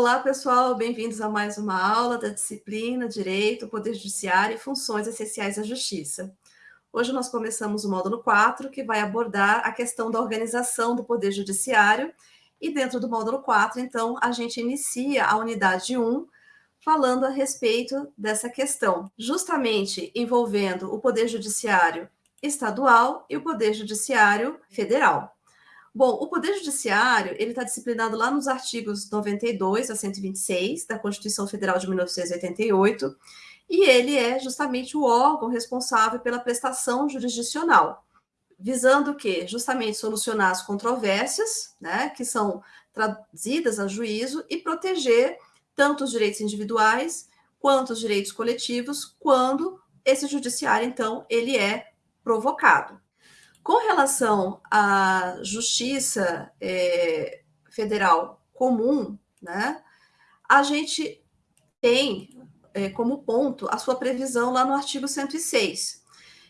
Olá, pessoal, bem-vindos a mais uma aula da disciplina Direito, Poder Judiciário e Funções Essenciais da Justiça. Hoje nós começamos o módulo 4, que vai abordar a questão da organização do Poder Judiciário, e dentro do módulo 4, então, a gente inicia a unidade 1, falando a respeito dessa questão, justamente envolvendo o Poder Judiciário estadual e o Poder Judiciário federal. Bom, o Poder Judiciário, ele está disciplinado lá nos artigos 92 a 126 da Constituição Federal de 1988, e ele é justamente o órgão responsável pela prestação jurisdicional, visando o quê? Justamente solucionar as controvérsias, né, que são trazidas a juízo e proteger tanto os direitos individuais quanto os direitos coletivos quando esse judiciário, então, ele é provocado. Com relação à justiça é, federal comum, né, a gente tem é, como ponto a sua previsão lá no artigo 106,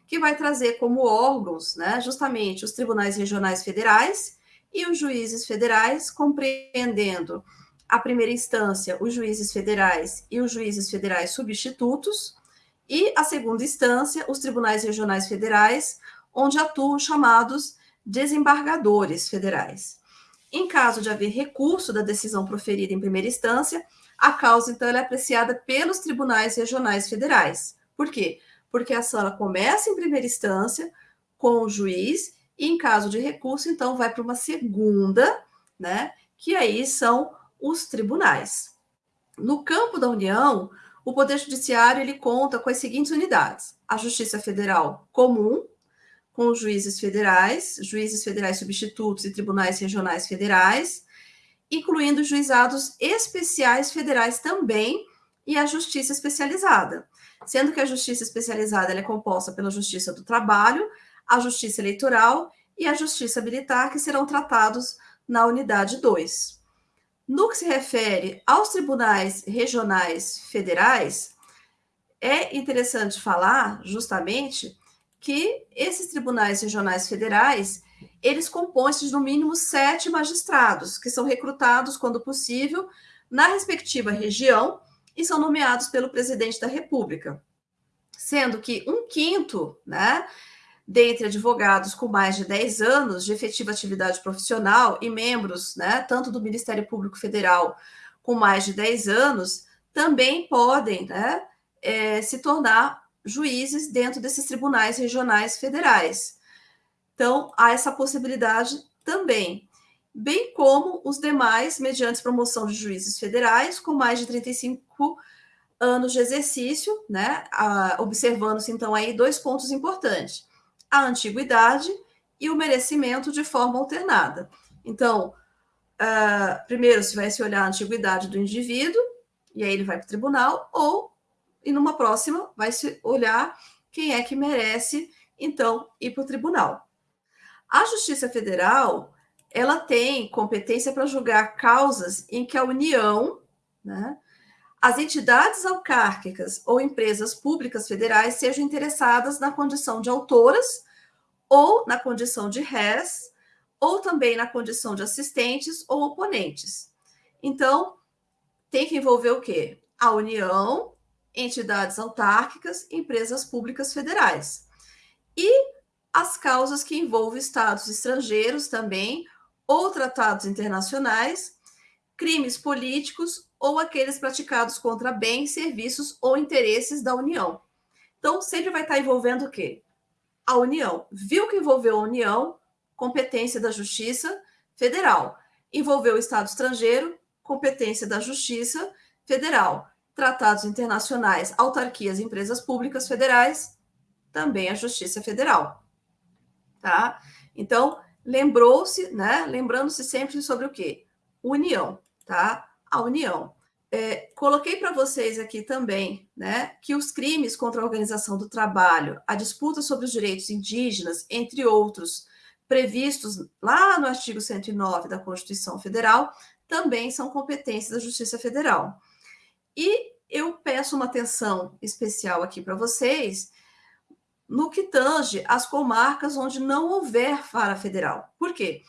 que vai trazer como órgãos né, justamente os tribunais regionais federais e os juízes federais, compreendendo a primeira instância, os juízes federais e os juízes federais substitutos, e a segunda instância, os tribunais regionais federais, onde atuam chamados desembargadores federais. Em caso de haver recurso da decisão proferida em primeira instância, a causa, então, é apreciada pelos tribunais regionais federais. Por quê? Porque a ação começa em primeira instância com o juiz e, em caso de recurso, então, vai para uma segunda, né? Que aí são os tribunais. No campo da União, o Poder Judiciário ele conta com as seguintes unidades: a Justiça Federal Comum, com juízes federais, juízes federais substitutos e tribunais regionais federais, incluindo juizados especiais federais também e a justiça especializada, sendo que a justiça especializada é composta pela justiça do trabalho, a justiça eleitoral e a justiça militar, que serão tratados na unidade 2. No que se refere aos tribunais regionais federais, é interessante falar justamente que esses tribunais regionais federais, eles compõem-se de no mínimo sete magistrados, que são recrutados, quando possível, na respectiva região e são nomeados pelo presidente da República. Sendo que um quinto, né, dentre advogados com mais de 10 anos de efetiva atividade profissional e membros, né, tanto do Ministério Público Federal com mais de 10 anos, também podem né, é, se tornar juízes dentro desses tribunais regionais federais. Então, há essa possibilidade também, bem como os demais, mediante promoção de juízes federais com mais de 35 anos de exercício, né? Observando-se, então, aí dois pontos importantes: a antiguidade e o merecimento de forma alternada. Então, uh, primeiro se vai se olhar a antiguidade do indivíduo, e aí ele vai para o tribunal, ou e numa próxima vai se olhar quem é que merece, então, ir para o tribunal. A Justiça Federal, ela tem competência para julgar causas em que a União, né, as entidades autárquicas ou empresas públicas federais sejam interessadas na condição de autoras ou na condição de réis, ou também na condição de assistentes ou oponentes. Então, tem que envolver o quê? A União, entidades autárquicas, empresas públicas federais. E as causas que envolvem estados estrangeiros também, ou tratados internacionais, crimes políticos ou aqueles praticados contra bens, serviços ou interesses da União. Então, sempre vai estar envolvendo o quê? A União. Viu que envolveu a União, competência da Justiça Federal. Envolveu o Estado estrangeiro, competência da Justiça Federal tratados internacionais, autarquias empresas públicas federais, também a Justiça Federal. Tá? Então, lembrou-se, né? Lembrando-se sempre sobre o quê? União, tá? A União. É, coloquei para vocês aqui também, né, que os crimes contra a organização do trabalho, a disputa sobre os direitos indígenas, entre outros, previstos lá no artigo 109 da Constituição Federal, também são competências da Justiça Federal. E eu peço uma atenção especial aqui para vocês no que tange as comarcas onde não houver vara federal. Por quê?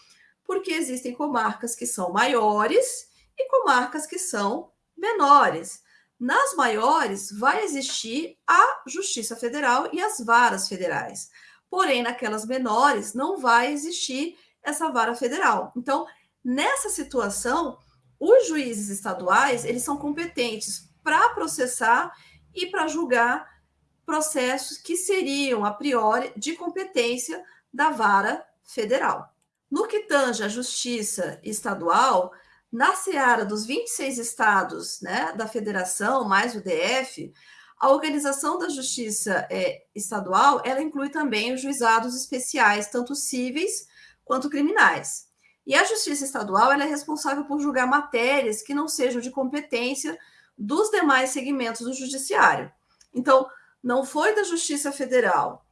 Porque existem comarcas que são maiores e comarcas que são menores. Nas maiores, vai existir a Justiça Federal e as varas federais. Porém, naquelas menores, não vai existir essa vara federal. Então, nessa situação, os juízes estaduais, eles são competentes para processar e para julgar processos que seriam, a priori, de competência da vara federal. No que tange à justiça estadual, na seara dos 26 estados né, da federação, mais o DF, a organização da justiça é, estadual, ela inclui também os juizados especiais, tanto cíveis quanto criminais. E a justiça estadual é responsável por julgar matérias que não sejam de competência dos demais segmentos do judiciário. Então, não foi da justiça federal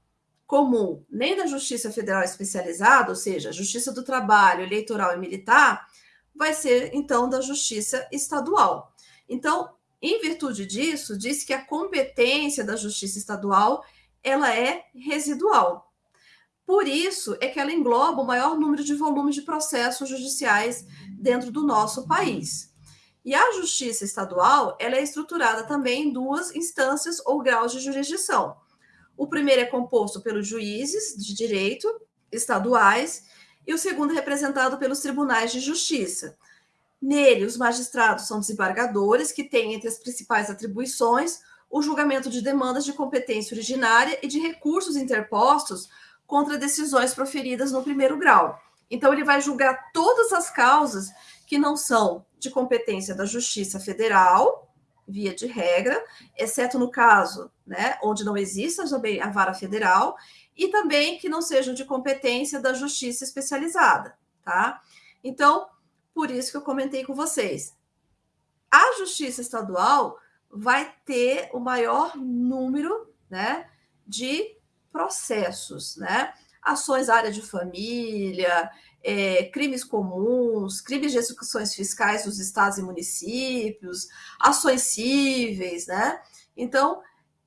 comum, nem da justiça federal especializada, ou seja, justiça do trabalho, eleitoral e militar, vai ser então da justiça estadual. Então, em virtude disso, diz que a competência da justiça estadual ela é residual. Por isso é que ela engloba o maior número de volumes de processos judiciais dentro do nosso país. E a justiça estadual ela é estruturada também em duas instâncias ou graus de jurisdição. O primeiro é composto pelos juízes de direito estaduais e o segundo é representado pelos tribunais de justiça. Nele, os magistrados são desembargadores que têm entre as principais atribuições o julgamento de demandas de competência originária e de recursos interpostos contra decisões proferidas no primeiro grau. Então, ele vai julgar todas as causas que não são de competência da Justiça Federal, via de regra, exceto no caso né, onde não exista a vara federal, e também que não sejam de competência da Justiça Especializada, tá? Então, por isso que eu comentei com vocês. A Justiça Estadual vai ter o maior número né, de processos, né? Ações área de família, é, crimes comuns, crimes de execuções fiscais dos estados e municípios, ações cíveis, né? Então,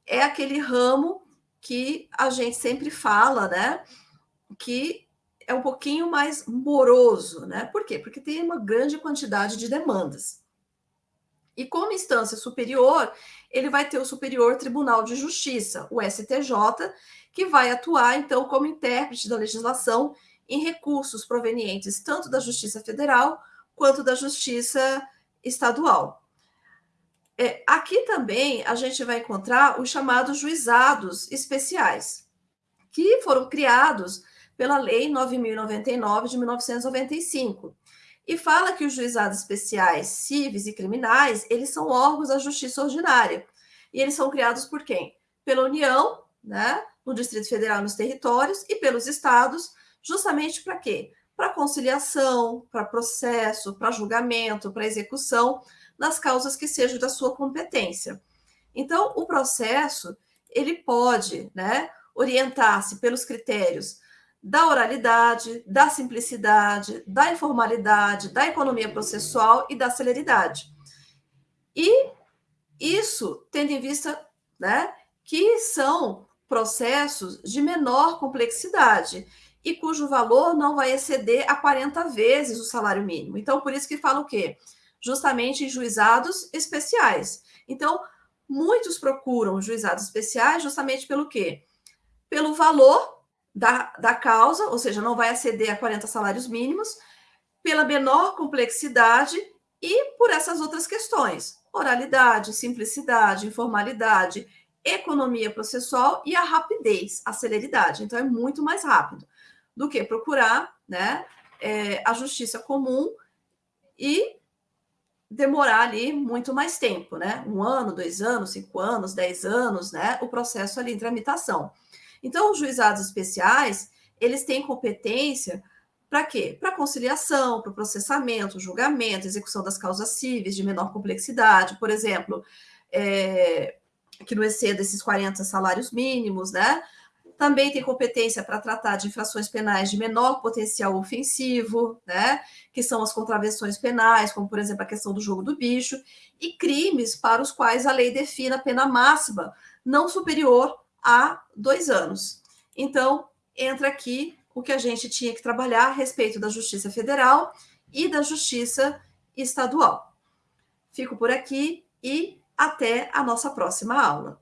é aquele ramo que a gente sempre fala, né? Que é um pouquinho mais moroso, né? Por quê? Porque tem uma grande quantidade de demandas. E como instância superior, ele vai ter o Superior Tribunal de Justiça, o STJ, que vai atuar, então, como intérprete da legislação em recursos provenientes tanto da Justiça Federal quanto da Justiça Estadual. É, aqui também a gente vai encontrar os chamados juizados especiais, que foram criados pela Lei 9.099 de 1995 e fala que os juizados especiais civis e criminais, eles são órgãos da justiça ordinária. E eles são criados por quem? Pela União, né, no Distrito Federal nos territórios e pelos estados, justamente para quê? Para conciliação, para processo, para julgamento, para execução das causas que sejam da sua competência. Então, o processo, ele pode, né, orientar-se pelos critérios da oralidade, da simplicidade, da informalidade, da economia processual e da celeridade. E isso tendo em vista né, que são processos de menor complexidade e cujo valor não vai exceder a 40 vezes o salário mínimo. Então, por isso que fala o quê? Justamente em juizados especiais. Então, muitos procuram juizados especiais justamente pelo quê? Pelo valor da, da causa, ou seja, não vai aceder a 40 salários mínimos, pela menor complexidade e por essas outras questões: oralidade, simplicidade, informalidade, economia processual e a rapidez, a celeridade. Então, é muito mais rápido do que procurar né, é, a justiça comum e demorar ali muito mais tempo, né? Um ano, dois anos, cinco anos, dez anos, né? O processo ali em tramitação. Então, os juizados especiais, eles têm competência para quê? Para conciliação, para processamento, julgamento, execução das causas cíveis de menor complexidade, por exemplo, é, que não exceda esses 40 salários mínimos, né? Também tem competência para tratar de infrações penais de menor potencial ofensivo, né? Que são as contravenções penais, como por exemplo a questão do jogo do bicho, e crimes para os quais a lei define a pena máxima não superior há dois anos. Então, entra aqui o que a gente tinha que trabalhar a respeito da Justiça Federal e da Justiça Estadual. Fico por aqui e até a nossa próxima aula.